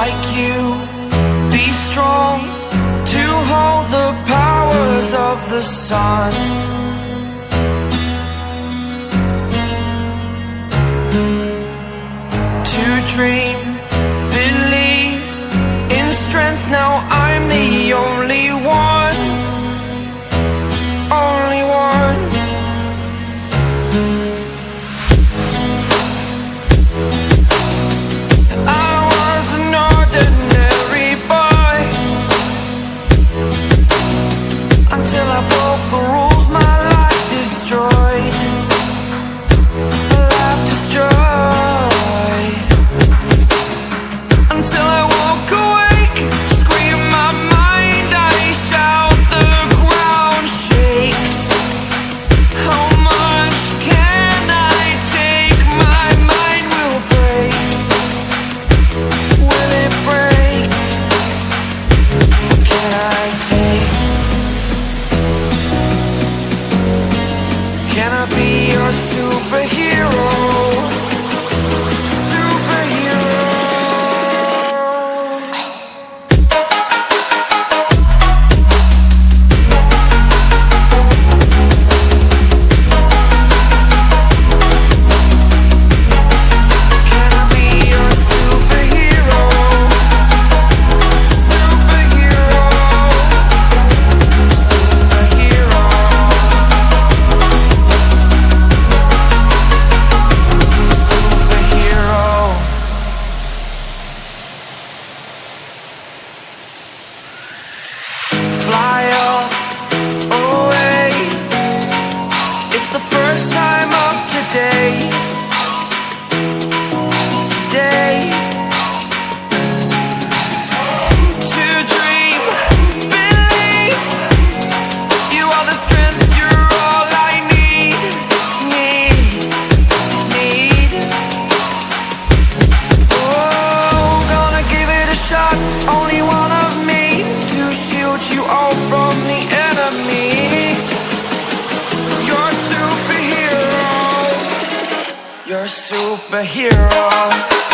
like you. Be strong to hold the powers of the sun. the first time. You're a superhero.